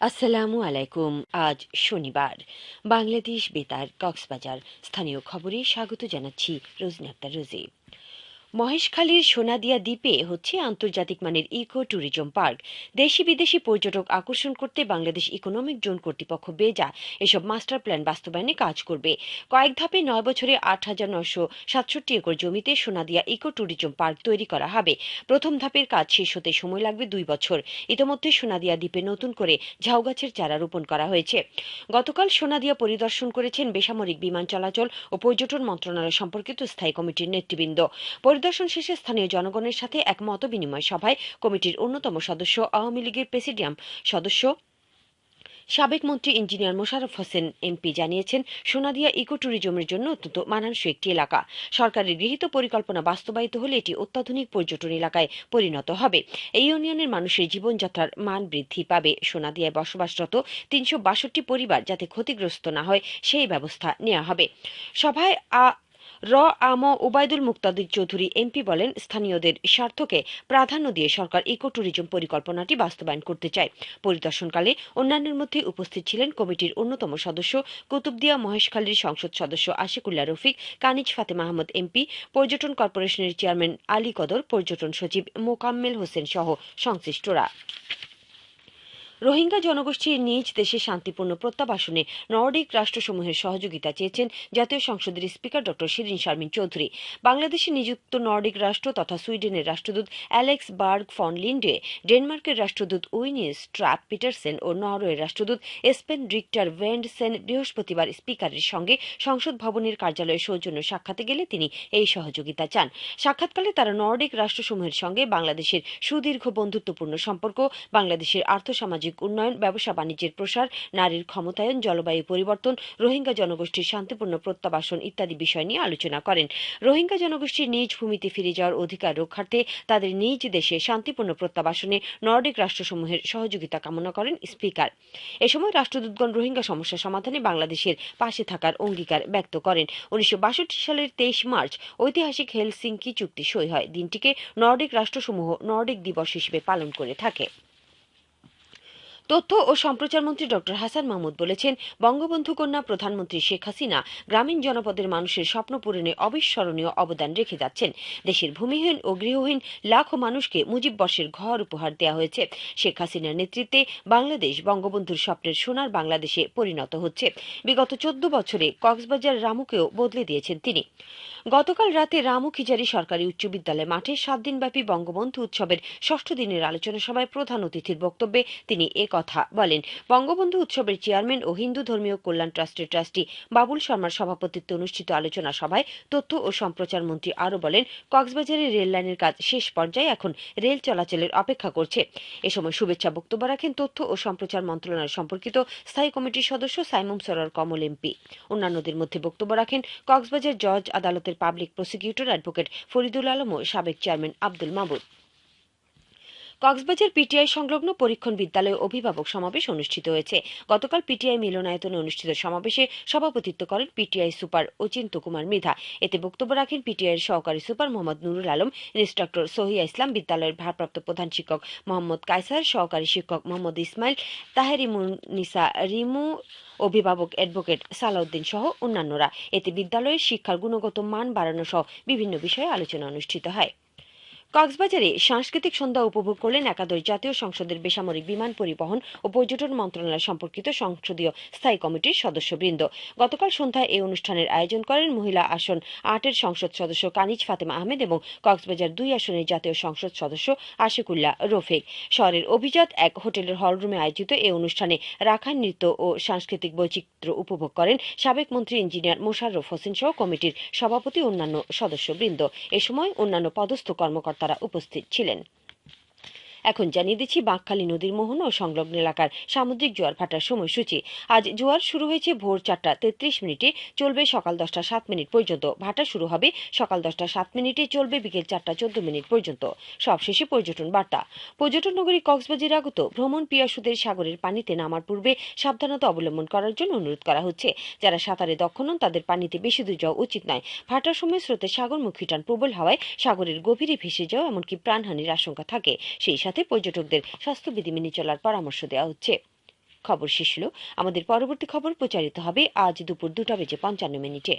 আসসালামু আলাইকুম আজ শনিবার। বাংলাদেশ বেতার কক্সবাজার। স্থানীয় খবরে স্বাগত জানাচ্ছি রোজনা আক্তার রোজি। মহেশখালীর সোনাদিয়া দ্বীপে হচ্ছে আন্তর্জাতিক মানের ইকো ট্যুরিজম পার্ক। দেশি বিদেশি পর্যটক আকর্ষণ করতে বাংলাদেশ ইকোনমিক জোন কর্তৃপক্ষ বেজা এসব মাস্টার প্ল্যান বাস্তবায়নে কাজ করবে। কয়েক ধাপে নয় বছরে আট হাজার নশো সাতষট্টি একর জমিতে সোনাদিয়া ইকো ট্যুরিজম পার্ক তৈরি করা হবে। প্রথম ধাপের কাজ শেষ হতে সময় লাগবে দুই বছর। ইতোমধ্যে সোনাদিয়া দ্বীপে নতুন করে ঝাউ গাছের চারা রোপণ করা হয়েছে। গতকাল সোনাদিয়া পরিদর্শন করেছেন বেসামরিক বিমান চলাচল ও পর্যটন মন্ত্রণালয় সম্পর্কিত স্থায়ী কমিটির নেতৃবৃন্দ। পরিদর্শন শেষে স্থানীয় জনগণের সাথে এক মত বিনিময় সভায় কমিটির অন্যতম সদস্য আওয়ামী লীগের প্রেসিডিয়াম সদস্য সাবেক মন্ত্রী ইঞ্জিনিয়ার মোশাররফ হোসেন এমপি জানিয়েছেন, সোনাদিয়া ইকো ট্যুরিজমের জন্য অত্যন্ত মানানসই একটি এলাকা। সরকারের গৃহীত পরিকল্পনা বাস্তবায়িত হলে এটি অত্যাধুনিক পর্যটন এলাকায় পরিণত হবে। এই ইউনিয়নের মানুষের জীবনযাত্রার মান বৃদ্ধি পাবে। সোনাদিয়ায় বসবাসরত তিনশো বাষট্টি পরিবার যাতে ক্ষতিগ্রস্ত না হয়, সেই ব্যবস্থা নেওয়া হবে। সভায় র আম ওবায়দুল মুক্তাদির চৌধুরী এমপি বলেন, স্থানীয়দের স্বার্থকে প্রাধান্য দিয়ে সরকার ইকো ট্যুরিজম পরিকল্পনাটি বাস্তবায়ন করতে চায়। পরিদর্শনকালে অন্যান্যের মধ্যে উপস্থিত ছিলেন কমিটির অন্যতম সদস্য কুতুবদিয়া মহেশখালীর সংসদ সদস্য আশিকুল্লা রফিক, কানিজ ফাতে মাহমুদ এমপি, পর্যটন কর্পোরেশনের চেয়ারম্যান আলী কদর, পর্যটন সচিব মোকাম্মেল হোসেন সহ সংশ্লিষ্টরা। রোহিঙ্গা জনগোষ্ঠীর নিজ দেশে শান্তিপূর্ণ প্রত্যাবাসনে নর্ডিক রাষ্ট্রসমূহের সহযোগিতা চেয়েছেন জাতীয় সংসদের স্পিকার ড শিরিন শারমিন চৌধুরী। বাংলাদেশে নিযুক্ত নর্ডিক রাষ্ট্র তথা সুইডেনের রাষ্ট্রদূত অ্যালেক্স বার্গ ফন লিন্ডে, ডেনমার্কের রাষ্ট্রদূত উইনিস ট্রাপ পিটারসেন ও নরওয়ের রাষ্ট্রদূত এসপেন রিক্টার ভেন্ডসেন বৃহস্পতিবার স্পিকারের সঙ্গে সংসদ ভবনের কার্যালয়ে সৌজন্য সাক্ষাতে গেলে তিনি এই সহযোগিতা চান। সাক্ষাৎকালে তারা নর্ডিক রাষ্ট্রসমূহের সঙ্গে বাংলাদেশের সুদীর্ঘ বন্ধুত্বপূর্ণ সম্পর্ক, বাংলাদেশের আর্থসামাজিক সামাজিক উন্নয়ন, ব্যবসা, বাণিজ্যের প্রসার, নারীর ক্ষমতায়ন, জলবায়ু পরিবর্তন, রোহিঙ্গা জনগোষ্ঠীর শান্তিপূর্ণ প্রত্যাবাসন ইত্যাদি বিষয় নিয়ে আলোচনা করেন। রোহিঙ্গা জনগোষ্ঠীর নিজ ভূমিতে ফিরে যাওয়ার অধিকার রক্ষার্থে তাদের নিজ দেশে শান্তিপূর্ণ প্রত্যাবাসনে নর্ডিক রাষ্ট্রসমূহের সহযোগিতা কামনা করেন স্পিকার। এ সময় রাষ্ট্রদূতগণ রোহিঙ্গা সমস্যা সমাধানে বাংলাদেশের পাশে থাকার অঙ্গীকার ব্যক্ত করেন। উনিশশো বাষট্টি সালের তেইশ মার্চ ঐতিহাসিক হেলসিঙ্কি চুক্তি সই হয়। দিনটিকে নর্ডিক রাষ্ট্রসমূহ নর্ডিক দিবস হিসেবে পালন করে থাকে। তথ্য ও সম্প্রচার মন্ত্রী ড হাসান মাহমুদ বলেছেন, বঙ্গবন্ধু কন্যা প্রধানমন্ত্রী শেখ হাসিনা গ্রামীণ জনপদের মানুষের স্বপ্ন পূরণে অবিস্মরণীয় অবদান রেখে যাচ্ছেন। দেশের ভূমিহীন ও গৃহহীন লাখো মানুষকে মুজিব বর্ষের ঘর উপহার দেওয়া হয়েছে। শেখ হাসিনার নেতৃত্বে বাংলাদেশ বঙ্গবন্ধুর স্বপ্নের সোনার বাংলাদেশে পরিণত হচ্ছে। বিগত চোদ্দ বছরে কক্সবাজার রামুকেও বদলে দিয়েছেন তিনি। গতকাল রাতে রামু খিজারি সরকারি উচ্চ বিদ্যালয় মাঠে সাত দিনব্যাপী বঙ্গবন্ধু উৎসবের ষষ্ঠ দিনের আলোচনা সভায় প্রধান অতিথির বক্তব্যে তিনি এ কথা বলেন। বঙ্গবন্ধু উৎসবের চেয়ারম্যান ও হিন্দু ধর্মীয় কল্যাণ ট্রাস্টের ট্রাস্টি বাবুল শর্মার সভাপতিত্বে অনুষ্ঠিত আলোচনা সভায় তথ্য ও সম্প্রচার মন্ত্রী আরও বলেন, কক্সবাজারের রেল লাইনের কাজ শেষ পর্যায়ে এখন রেল চলাচলের অপেক্ষা করছে। এ সময় শুভেচ্ছা বক্তব্য রাখেন তথ্য ও সম্প্রচার মন্ত্রণালয় সম্পর্কিত স্থায়ী কমিটির সদস্য সাইমুম সরার কমল এমপি। অন্যান্যদের মধ্যে বক্তব্য রাখেন কক্সবাজার জজ আদালতের public prosecutor advocate Faridul Alam ও সাবেক চেয়ারম্যান আব্দুল মাহবুব কক্সবাজার পিটিআই সংলগ্ন পরীক্ষণ বিদ্যালয়ে অভিভাবক সমাবেশ অনুষ্ঠিত হয়েছে। গতকাল পিটিআই মিলনায়তনে অনুষ্ঠিত সমাবেশে সভাপতিত্ব করেন পিটিআই সুপার অচিন্ত কুমার মৃধা। এতে বক্তব্য রাখেন পিটিআইয়ের সহকারী সুপার মোহাম্মদ নুরুল আলম, ইন্সট্রাক্টর সহিয়া ইসলাম, বিদ্যালয়ের ভারপ্রাপ্ত প্রধান শিক্ষক মোহাম্মদ কায়সার, সহকারী শিক্ষক মোহাম্মদ ইসমাইল তাহেরিমুনিসা রিমু, অভিভাবক অ্যাডভোকেট সালাউদ্দিন সহ অন্যান্যরা। এতে বিদ্যালয়ের শিক্ষার গুণগত মান বাড়ানো সহ বিভিন্ন বিষয়ে আলোচনা অনুষ্ঠিত হয়। কক্সবাজারে সাংস্কৃতিক সন্ধ্যা উপভোগ করলেন একাদশ জাতীয় সংসদের বেসামরিক বিমান পরিবহন ও পর্যটন মন্ত্রণালয় সম্পর্কিত সংসদীয় স্থায়ী কমিটির সদস্যবৃন্দ। গতকাল সন্ধ্যায় এই অনুষ্ঠানের আয়োজন করেন মহিলা আসন আটের সংসদ সদস্য কানিজ ফাতেমা আহমেদ এবং কক্সবাজার দুই আসনের জাতীয় সংসদ সদস্য আশিকুল্লাহ রফিক। শহরের অভিজাত এক হোটেলের হলরুমে আয়োজিত এই অনুষ্ঠানে রাখাইন নৃত্য ও সাংস্কৃতিক বৈচিত্র্য উপভোগ করেন সাবেক মন্ত্রী ইঞ্জিনিয়ার মোশাররফ হোসেন সহ কমিটির সভাপতি অন্যান্য সদস্যবৃন্দ। এ সময় অন্যান্য পদস্থ কর্মকর্তা তারা উপস্থিত ছিলেন। এখন জানিয়ে দিচ্ছি বাঁকখালী নদীর মোহনা ও সংলগ্ন এলাকার সামুদ্রিক জোয়ার ভাটার সময়সূচি। আজ জোয়ার শুরু হয়েছে ভোর চারটা তেত্রিশ মিনিটে, চলবে সকাল দশটা সাত মিনিট পর্যন্ত। ভাটা শুরু হবে সকাল দশটা সাত মিনিটে, চলবে বিকেল চারটা চোদ্দ মিনিট পর্যন্ত। সবশেষে পর্যটন বার্তা। পর্যটন নগরী কক্সবাজার আগত ভ্রমণ পিয়াসুদের সাগরের পানিতে নামার পূর্বে সাবধানতা অবলম্বন করার জন্য অনুরোধ করা হচ্ছে। যারা সাঁতারে দক্ষ নন, তাদের পানিতে বেশি দূর যাওয়া উচিত নয়। ভাটার সময় স্রোতের সাগরমুখী টান প্রবল হওয়ায় সাগরের গভীরে ভেসে যাওয়া এমনকি প্রাণহানির আশঙ্কা থাকে। সেই সাথে পর্যটকদের স্বাস্থ্যবিধি মেনে চলার পরামর্শ দেওয়া হচ্ছে। খবর শেষ হলো। আমাদের পরবর্তী খবর প্রচারিত হবে আজ দুপুর দুটা বেজে পঞ্চান্ন মিনিটে।